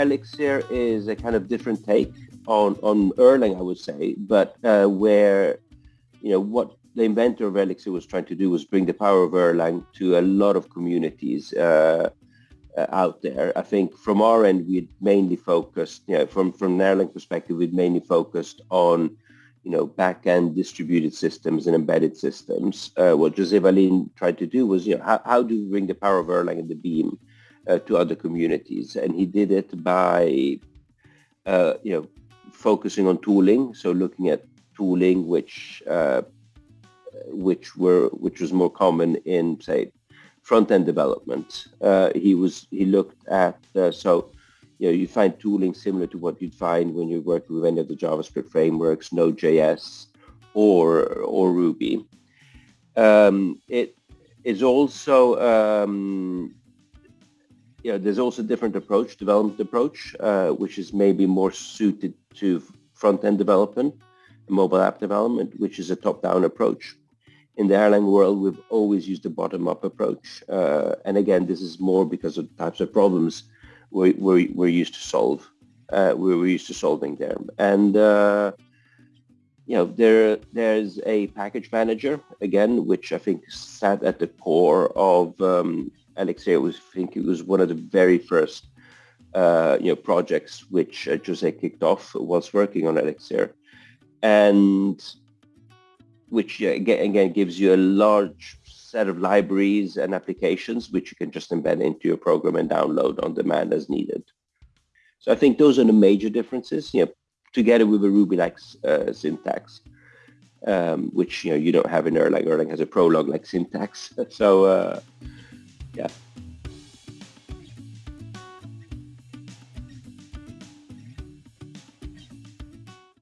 Elixir is a kind of different take on, on Erlang, I would say, but uh, where, you know, what the inventor of Elixir was trying to do was bring the power of Erlang to a lot of communities uh, uh, out there. I think from our end, we mainly focused, you know, from, from an Erlang perspective, we'd mainly focused on, you know, back-end distributed systems and embedded systems. Uh, what Jose Valim tried to do was, you know, how, how do we bring the power of Erlang and the Beam to other communities? And he did it by, uh, you know, focusing on tooling. So looking at tooling, which uh, which were which was more common in say front-end development. Uh, he was he looked at uh, so you know you find tooling similar to what you'd find when you're working with any of the JavaScript frameworks, Node.js or or Ruby. Um, it is also um, you know there's also a different approach, development approach, uh, which is maybe more suited to front-end development, mobile app development, which is a top-down approach in the Erlang world, we've always used a bottom-up approach. Uh, and again, this is more because of the types of problems we're, we're, we're used to solve. Uh, we're used to solving them. And, uh, you know, there there's a package manager, again, which I think sat at the core of um, Elixir. Was, I think it was one of the very first, uh, you know, projects which uh, Jose kicked off whilst working on Elixir. And which again, again gives you a large set of libraries and applications which you can just embed into your program and download on demand as needed. So I think those are the major differences, you know, together with a Ruby-like uh, syntax, um, which, you know, you don't have in Erlang. Erlang has a Prolog-like syntax. So, uh, yeah.